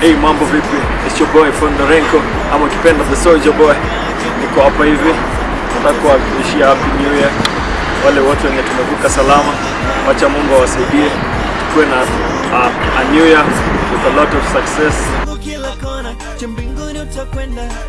Hey, mambo vipi? It's your boy Fondorenko ama ukipenda the Soldier Boy. Niko hapa hivi, nataka kuwahakikishia happy new year wale wote wenye tumevuka salama. Wacha Mungu awasaidie tukuwe na uh, a new year with a lot of success.